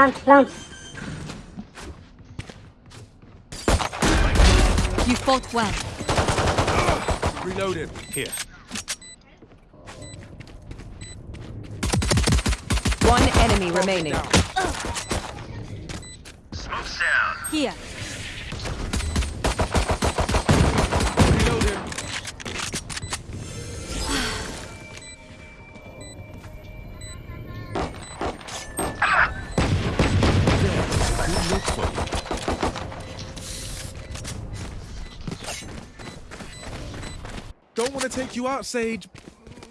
plant plant You fought well. Reloaded. Here. One enemy remaining. Smoke's take you out, Sage,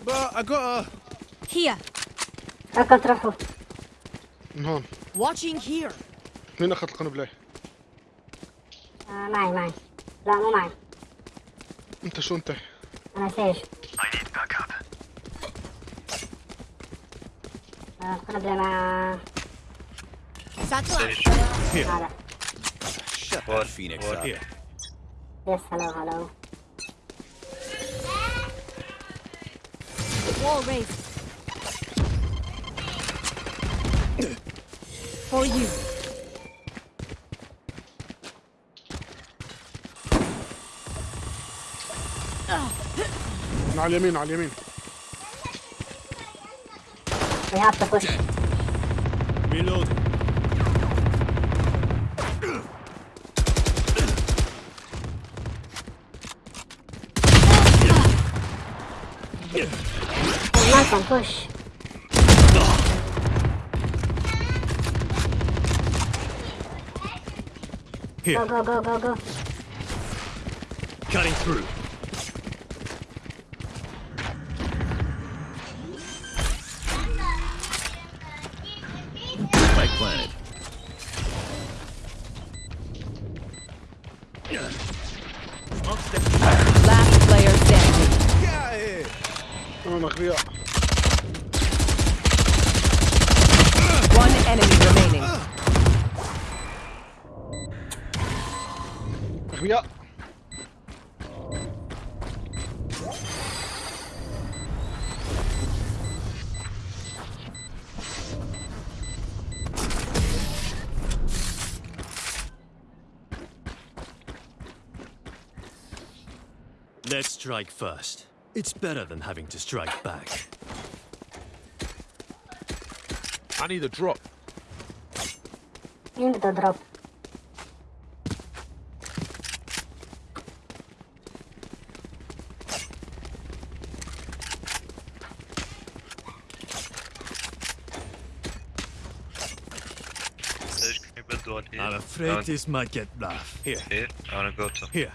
but I gotta. Here. فكر تروحوا من هون Watching here. مين اخذ القنبله آه معي معي لا مو معي انت شو انت أنا سيج I need backup. آه القنبلة مع. Sage. هذا Shut that Phoenix up. Here. يس هلو هلو Wall raised. For you. من على اليمين على اليمين we have to push Reloading. Malcolm push Here. go go go go go Cutting through. strike first. It's better than having to strike back. I need a drop. You need a drop. I'm afraid this might get rough. Here. Here, I wanna go to. Here.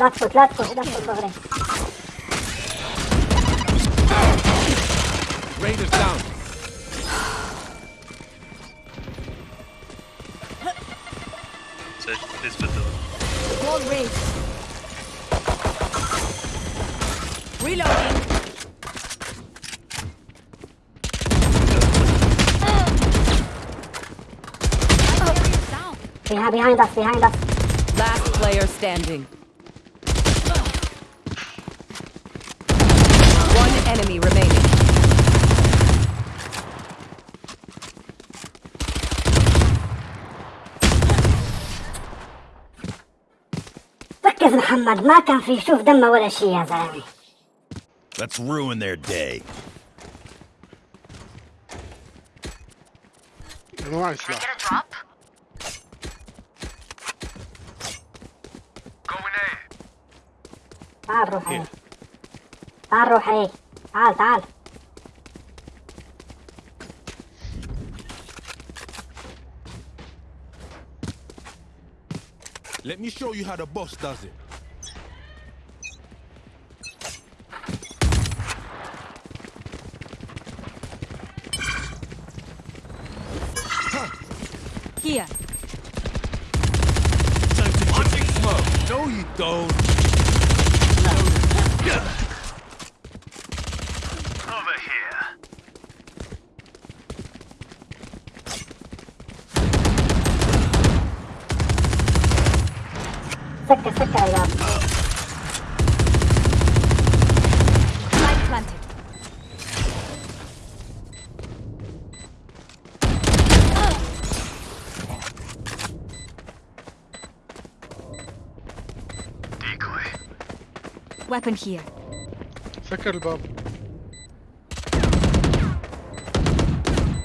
Left foot, left foot, left foot over there. Raiders down. So this for the wall raised. Reloading. Behind, behind us, behind us. Last player standing. ركز محمد ما كان في يشوف دمه ولا شيء يا زلمة Let's ruin their day. أنا معي سلاح Get a drop? Going A. تعال روح عليه تعال روح عليه تعال تعال Let me show you how the boss does it. Here. Time to Watching smoke. No, you don't. Weapon here. سكر الباب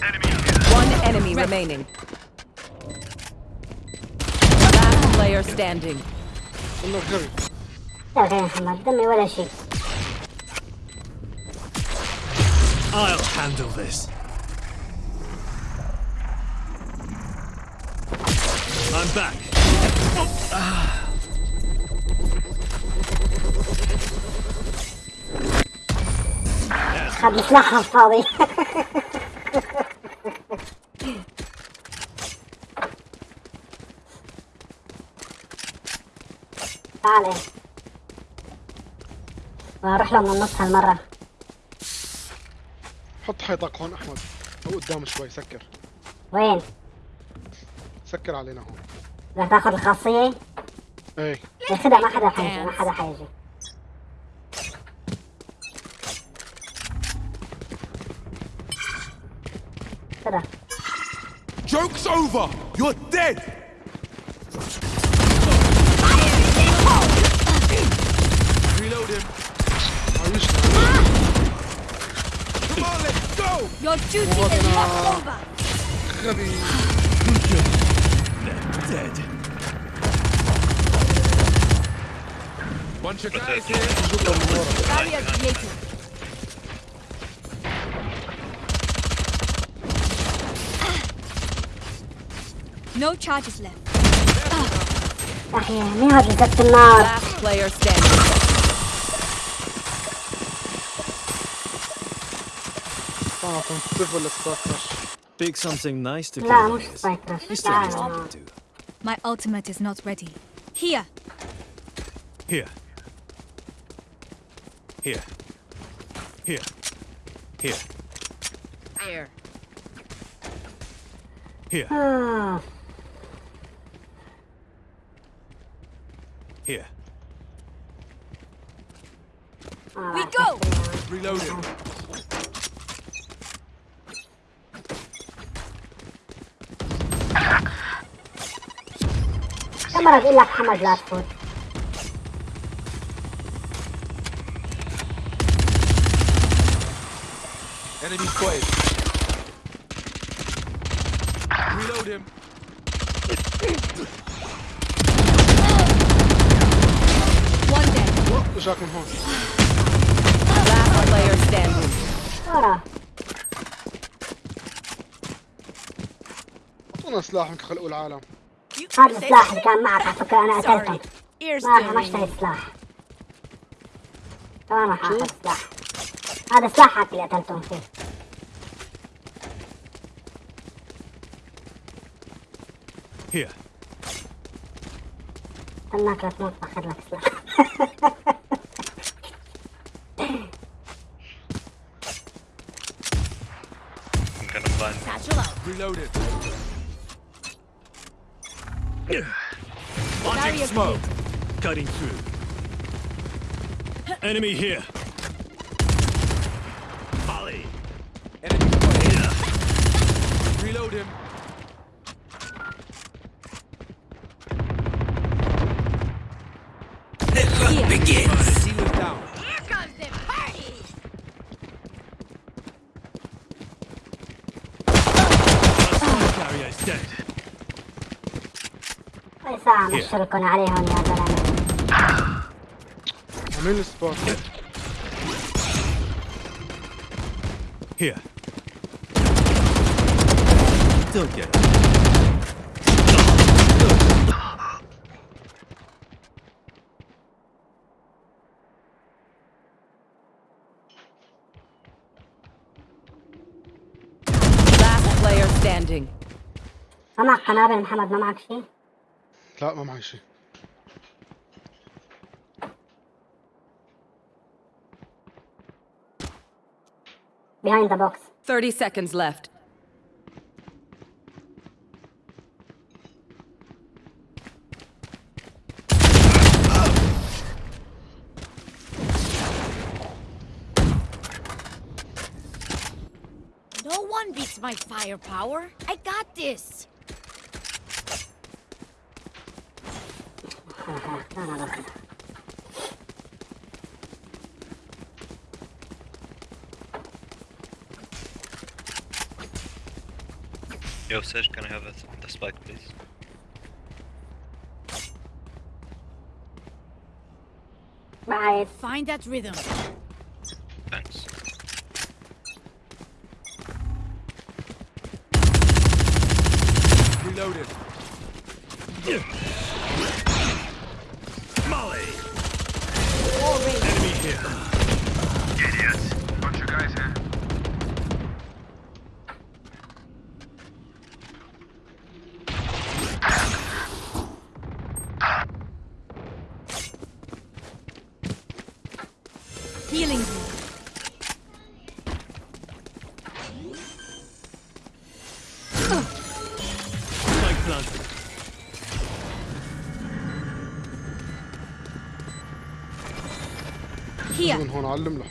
Enemy here. One enemy remaining. Last player standing. والله غبي يا اخي محمد دمي ولا شيء I'll handle this. I'm back. خد سلاحها الفاضي تعال. أروح له من النص هالمرة. حط حيطك هون أحمد. أو قدام شوي سكر. وين؟ سكر علينا هون. بدك تاخذ الخاصية؟ إيه. ياخدها ما حدا حيجي ما حدا حيجي. Ta-da. Joke's over! You're dead! Reload him. Ah. Come on, let's go! Your duty what is not over! Heavy. They're dead. Bunch of guys here. Barrier created. No charges left. Last player standing. frivolous. Pick something nice to play. My ultimate is not ready. Here. Here. Here. Here. Here. Here. Here. Here. We go. Reloading. كم مرة بقول لك محمد لا تفوت Enemy spotted. Reload him. اجاك من هون Last player standing. ورا أعطونا سلاح من خلقوا العالم. هذا السلاح اللي كان معك على فكرة أنا قتلته ما أنا ما اشتريت سلاح. راح آخذ سلاح هذا سلاحك اللي قتلتهم فيه. Here. استناك لا تموت باخذ لك سلاح smoke. Cutting through. Enemy here. تركن عليهم يا زلمة عمين السباك هيا Last player standing. I'm not Hanabi Muhammad. No, I'm not. لا ما معي شيء behind the box 30 seconds left. No one beats my firepower. I got this. Yo, Sage, can I have a, the spike, please? Bye. Find that rhythm. Here. هون علم له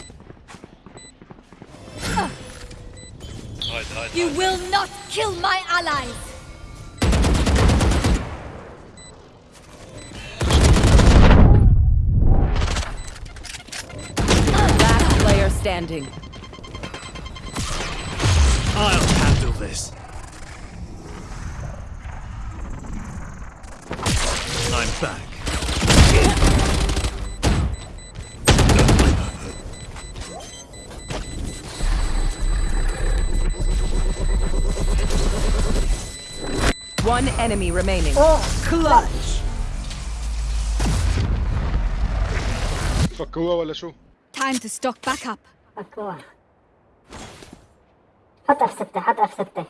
Hide, hide, You hide. will not kill my allies. Last player standing. One enemy remaining. Oh, clutch. فكوها ولا شو؟ Time to stock back up. فكوها. حط F6 حط F6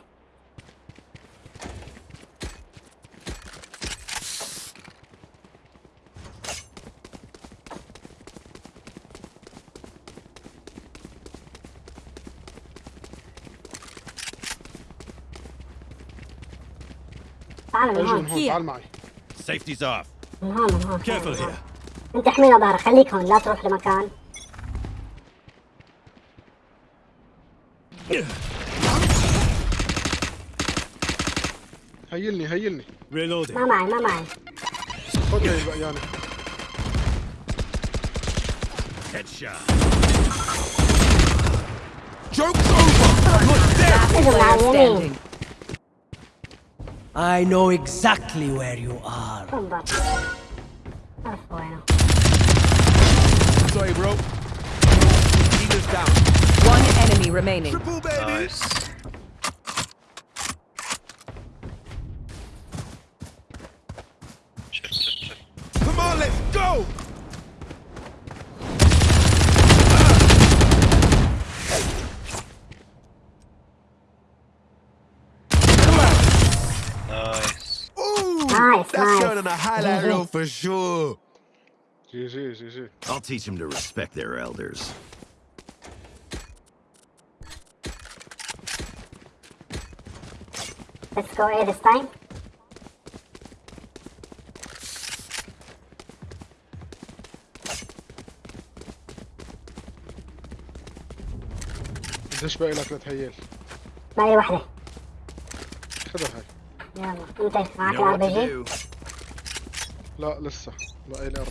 تعال من هون هون تعال معي Safety's off. من هون من هون Careful من هون. here. انت احمينا ظهرك خليك هون لا تروح لمكان هيلني هيلني Reloading. ما معي ما معي خذ البقيانة Headshot. Joke's over. على اليمين standing. I know exactly where you are. Sorry, bro. One enemy remaining. Triple baby. Nice. for sure. جي جي جي جي I'll teach them to respect their elders. Let's go A this time قديش باقي لك لتهيل باقي وحدة خذها هاي يلا انت معك Know what الار بي to جي do. لا لسه باقي لي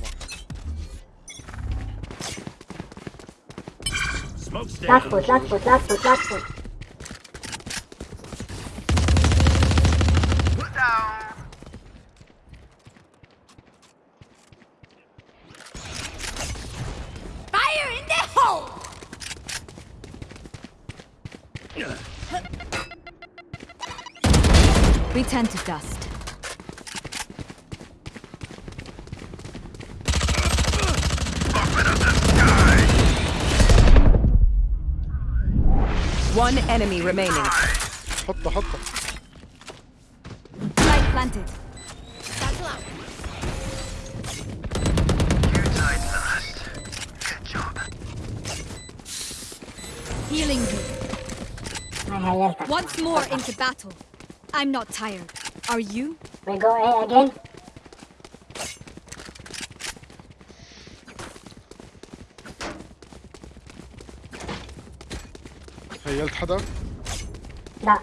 Smoke's لا down. تفوت لا تفوت لا تفوت لا تفوت Fire in the hole. We turn to dust. One enemy remaining. حطها حطها planted. Satchel out. You died last. Good job. Healing you. هاي هيلتك Once more into battle. I'm not tired. Are you? We go A again حدا لا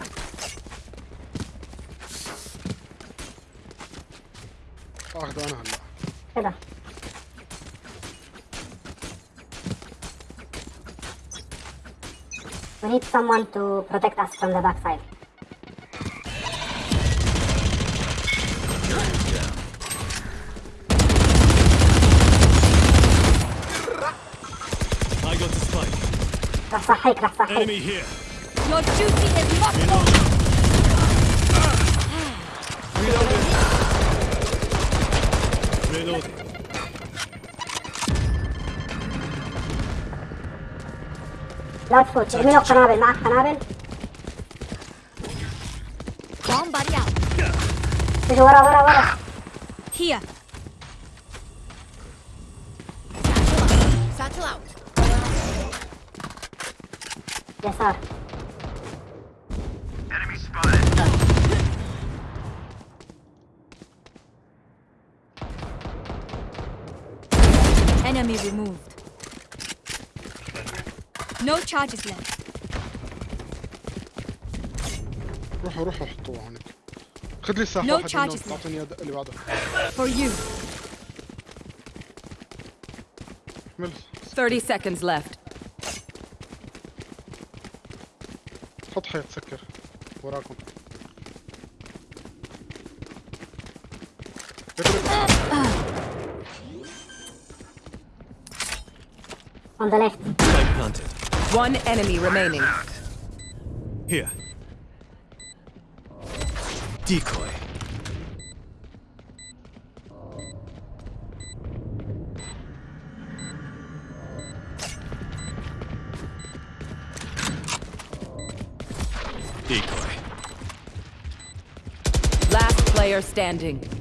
اخذه انا هلا كده We need someone to protect us from the backside. I got the spike. راح صحيك راح صحيك Enemy here. Your duty is not over. Reloading. لا تفوت ارمي له قنابل معك قنابل Bomb buddy out. اجي ورا ورا ورا Here. Charges left. روحوا روحوا حطوه هونيك خذ لي الساحة No واحد منهم charges left. تعطيني اللي بعده For you. احمل 30 seconds left. حط حيط سكر وراكم on the left planted. One enemy remaining. Here. Decoy. Decoy. Last player standing.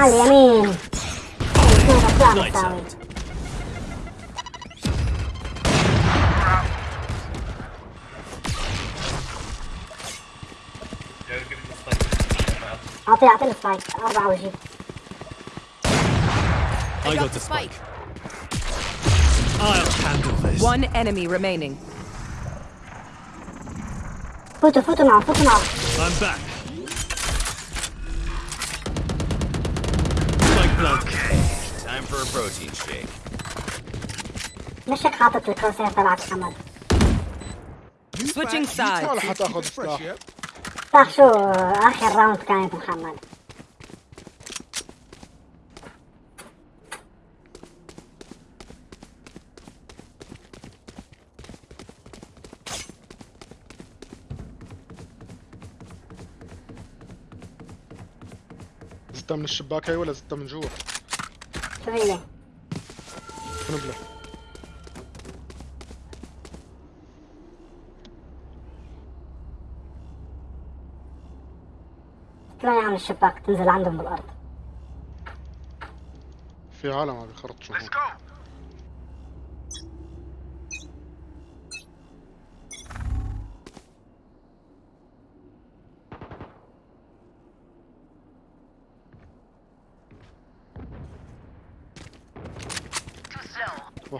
Sally, i'll take, I'll take the spike. I'll bow with you. I, got, the spike. I'll handle this. One enemy remaining. Put the foot on, foot on. I'm back. بروتين شيك مش هيك حاطط الكوسه تبعت حمد سويتشنج سايد ولا حتاخذ سلاح صح شو اخر راوند كانت محمد زدتها من الشباك هاي ولا زدتها من جوا؟ شو قنبله طلعي عن الشباك تنزل عندهم بالأرض. في عالم عم بيخرطشوا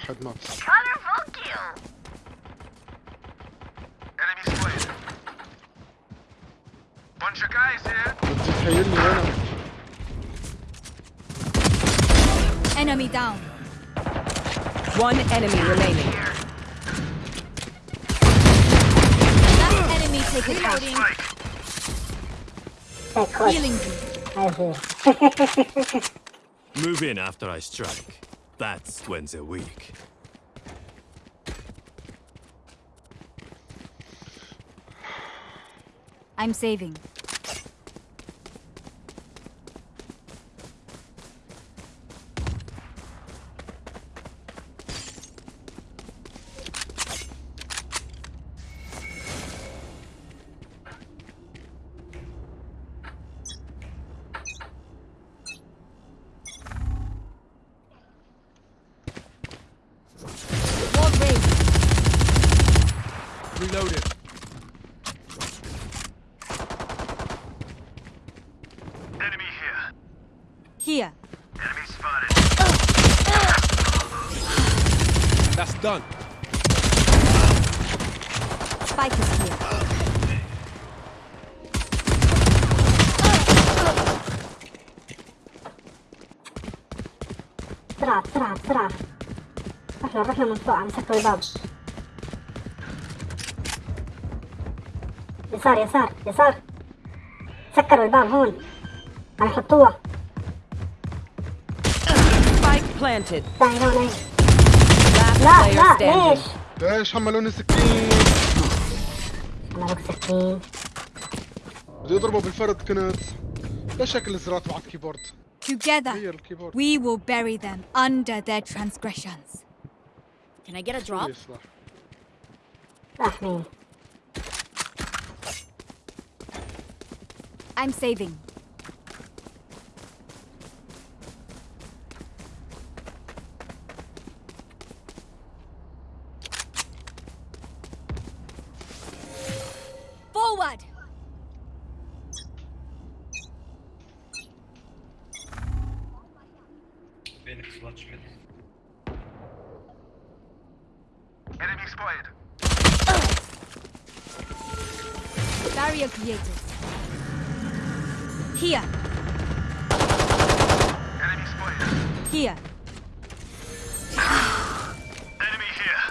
واحد مات بدي تحيلني وين Enemy down. One enemy remaining. That enemy taken out. Oh, Healing oh, you. Move in after I strike. That's when they're weak. I'm saving. بسرعة بسرعة بسرعة رحنا رحنا من فوق عم سكروا الباب. يسار يسار يسار. سكروا الباب هون. عم يحطوها. Planted. لا لا. ليش؟ ليش حملوني سكين؟ بك سكين بدي اضربه بالفرد كنت. ليش شكل الزرار تبع الكيبورد. Together, we will bury them under their transgressions. Can I get a drop? I'm saving. Enemy spotted. Barrier created. Here, Enemy spotted. here. Enemy here.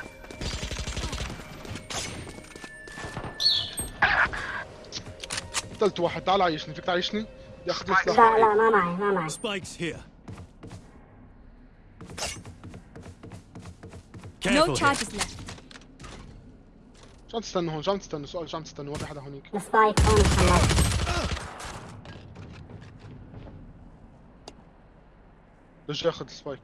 قتلت واحد تعال عيشني فيك تعيشني بدي اخذ لي لا سلاح لا ما معي ما معي Spikes here. No Careful here. charges left. شو عم تستنوا هون شو عم تستنوا سؤال شو عم تستنوا ما في حدا هونيك السبايك هون ليش ياخذ السبايك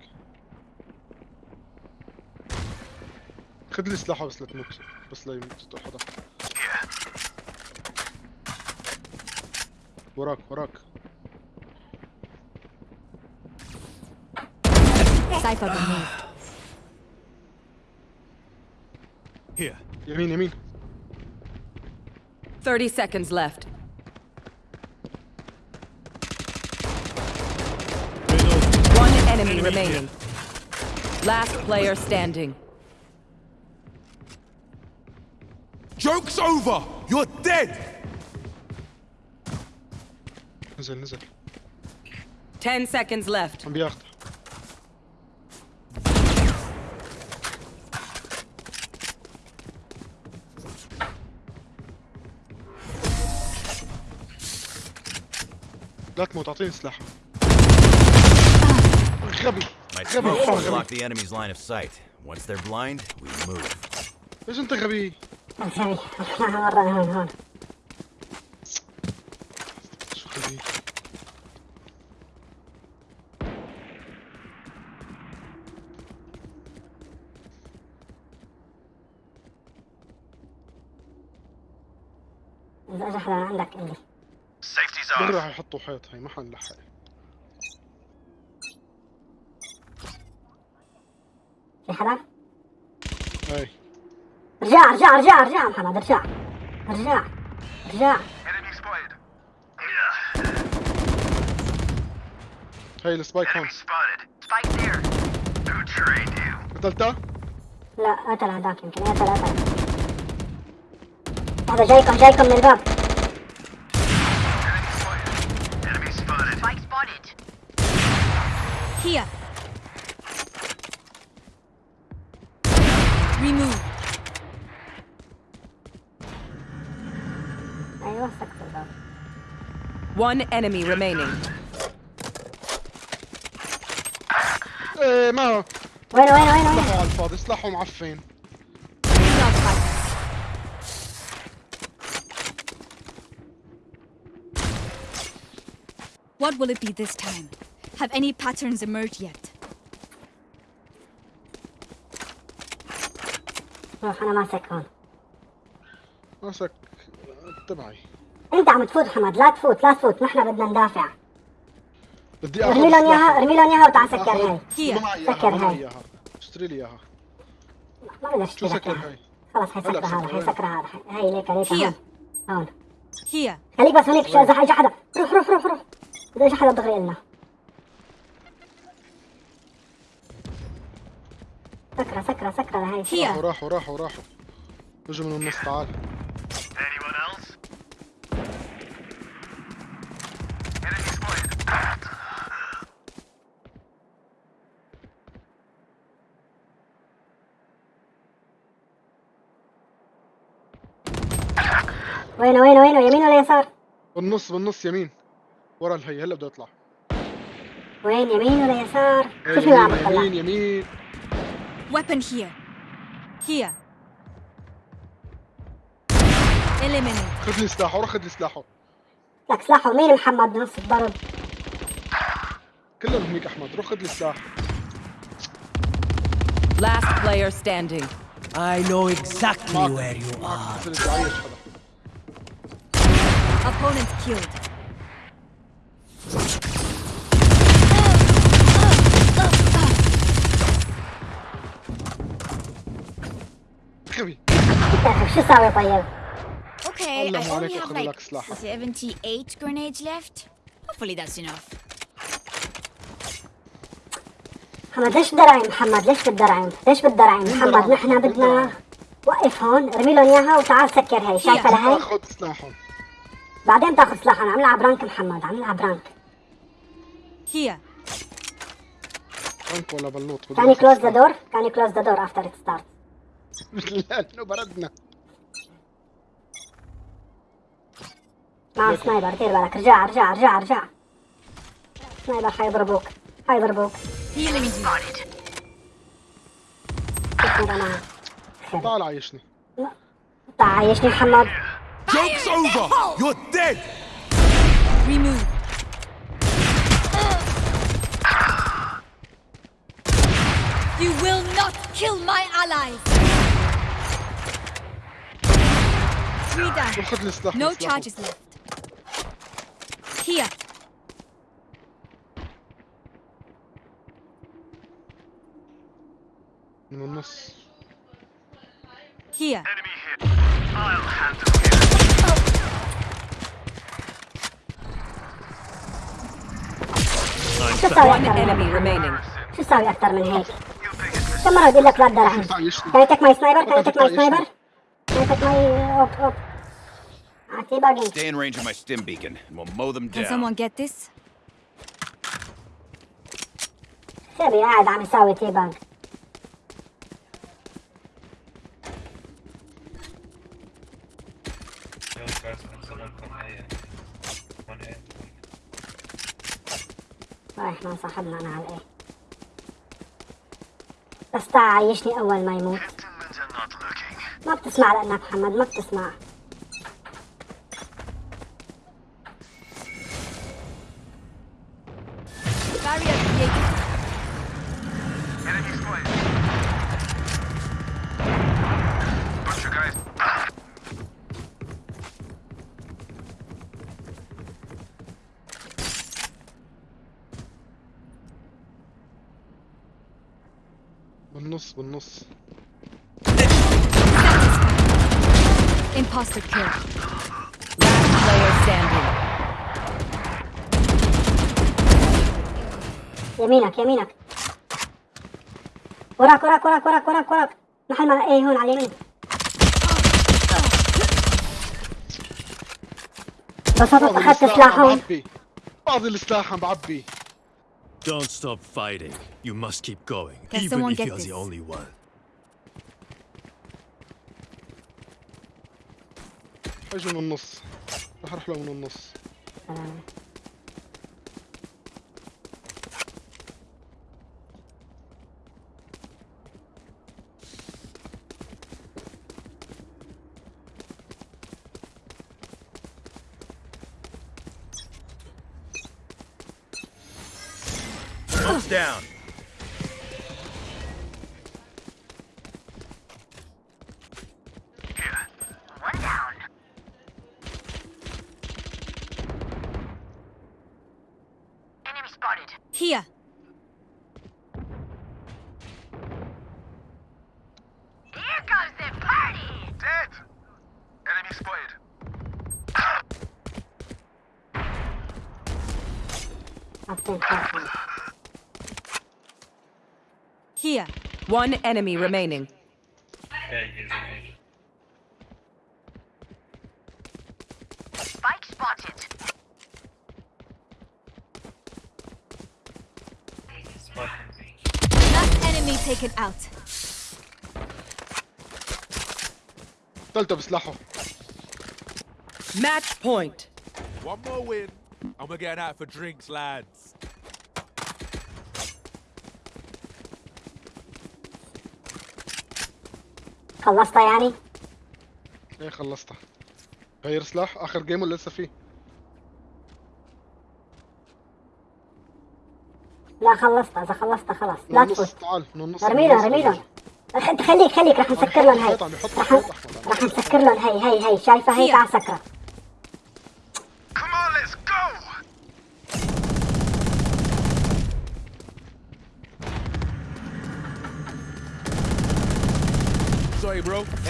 خذ لي سلاحه بس لا تموت بس لا يموت حدا. وراك وراك. Cypher removed. يمين يمين 30 seconds left. Reload. One enemy Enemy remaining. Last player standing. Joke's over! You're dead! نزل نزل 10 seconds left. عم بياخذ لا تموت اعطيني سلاح غبي My غبي smoke will غبي block the enemy's line of sight. Once they're blind, we move. ليش انت غبي؟ خط وحيط هي ما حنلحق. في حدا؟ أي. رجع رجع رجع رجع محمد رجع. رجع رجع. هاي السبايك هون. قتلته؟ لا قتل هذاك يمكن. قتل قتل. هذا جايكم جايكم من الباب. Here. Remove. ايوه سكت الباب One enemy remaining. ايه ما وين وين وين وين سلاحه على الفاضي سلاحه معفن Dogfighters. What will it be this time? Have any patterns emerged yet? روح أنا ماسك هون. ماسك تبعي. أنت عم تفوت حمد لا تفوت لا تفوت نحن بدنا ندافع. بدي أخذ ارمي لهم إياها. ارمي لهم إياها وتعال سكر هاي. هي. سكر هاي. اشتري لي إياها. ما بدي شو اشتري سكر لك هاي؟ خلص هي سكر هذا هي سكر هذا. هي ليك ليك هي. هون هون. Here. خليك بس هونيك شو اذا اجى حدا روح روح روح روح. اذا اجى حدا دغري لنا سكرة سكرة سكرة لهي Here. راحوا راحوا راحوا راحوا. اجوا من النص تعال. وينه وينه وينه؟ يمين ولا يسار؟ بالنص بالنص يمين. ورا الهي هلا بده يطلع. وين يمين ولا يسار؟ إيه، شوف يطلع. يمين يمين. Weapon here. Here. Eliminate. خذ لي سلاحه روح خذ لي سلاحه لك سلاحه مين محمد بنص الضرب؟ كلهم هنيك احمد روح خذ لي سلاح Last player standing. I know exactly where you are. بس بدي اعيش حدا Opponent killed. شو ساوي طيب؟ Okay, Allah I only have like لك سلاحك. 78 grenades left. Hopefully that's enough. محمد ليش بدرعم محمد ليش بالدرعم؟ ليش بالدرعم محمد نحن بدنا وقف هون ارمي لهم إياها وتعال سكر هي شايفة لهي؟ خذ سلاحهم بعدين تاخذ سلاحهم عم نلعب رانك محمد عم نلعب رانك Here. انت ولا بلوط كان كلوز ذا. دور كان كلوز ذا دور افتر ستارت لأنه بردنا معهم سنايبر دير بالك رجع رجع رجع رجع سنايبر حيضربوك حيضربوك. تعال عايشني تعال عايشني محمد Joke's over! You're dead! Remove. You will not kill my allies. Three down. روح خذ لي سلاح No سلاحه. charges left. Here. من النص Here. Enemy hit. I'll handle you. شو ساوي One اكثر من enemy هيك remaining. شو ساوي اكثر من هيك You think it's كم مرة بقول لك لا تدرعم تعيشني took my orc up. Uh, debugging. Stay in range of my stim beacon, and we'll mow them down. Can someone get this? شبي قاعد عم يساوي تيبانج رايح مع صاحبنا أنا على الايه بس تعا عيشني اول ما يموت ما بتسمع لانك محمد ما بتسمع. يمينك يمينك. وراك وراك وراك وراك وراك وراك. محل ما إيه هون على اليمين. بسطت فاضي أخذت سلاحهم. فاضي السلاح عم بعبي. Don't stop fighting. You must keep going, Can even if you're this? the only one. أجوا من النص. رح أروح له من النص. Down. One enemy remaining. Yeah, he's amazing. Spike spotted. Spotting me. Last enemy taken out. قتلته بسلاحه Match point. One more win, and we're getting out for drinks, lads. خلصتها يعني؟ إيه خلصتها. غير سلاح آخر جيم ولا لسه فيه. لا خلصتها. إذا خلصتها خلاص. لا تفوت. تعال من النص ارمي من لهم النص. ارمي لهم أخ- خليك خليك رح نسكر لهم يحط رح نسكر لهم هي هي هي. شايفه هي هي. تعال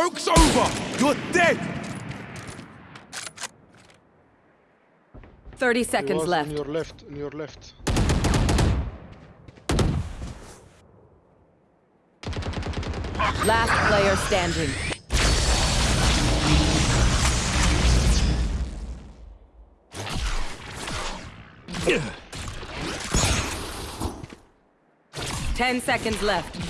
Joke's over. You're dead. 30 seconds left. in your left in your left Last player standing. Ten seconds left.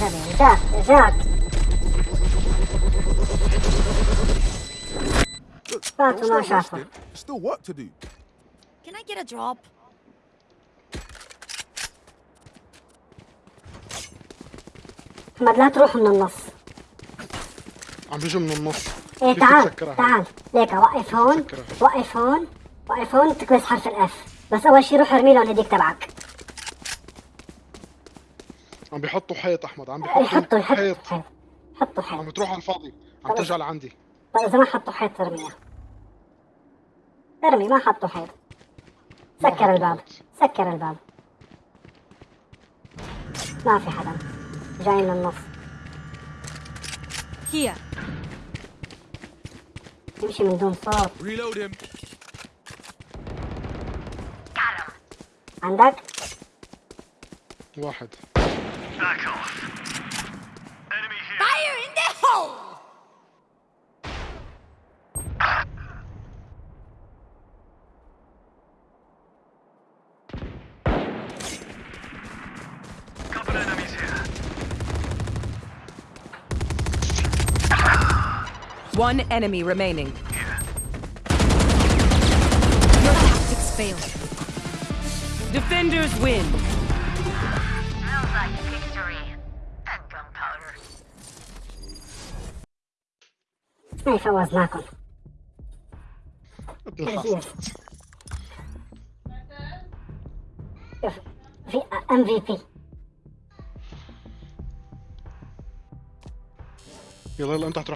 جاك جاك فاتوا ما شافوا Still work to do. Can I get a drop? احمد لا تروح من النص عم بيجوا من النص إيه تعال؟ تعال ليك وقف هون. وقف هون وقف هون تكبس حرف الاف بس أول شي روح ارمي لهم هديك تبعك عم بيحطوا حيط أحمد عم بيحطوا يحطوا يحطوا حيط. حيط. حطوا حيط. عم تروح على الفاضي عم ترجع لعندي طيب إذا ما حطوا حيط ارميها ارمي ما حطوا حيط. سكر الباب. سكر الباب. ما في حدا. جاي من النص. Here. يمشي من دون صوت. Reload him. عندك؟ واحد. Back off. Enemy here. Fire in the hole! Couple enemies here. One enemy remaining. Your tactics failed. Defenders win. اي فوزناكم بالحق. شوف في ام في بي يلا يلا انت هتروح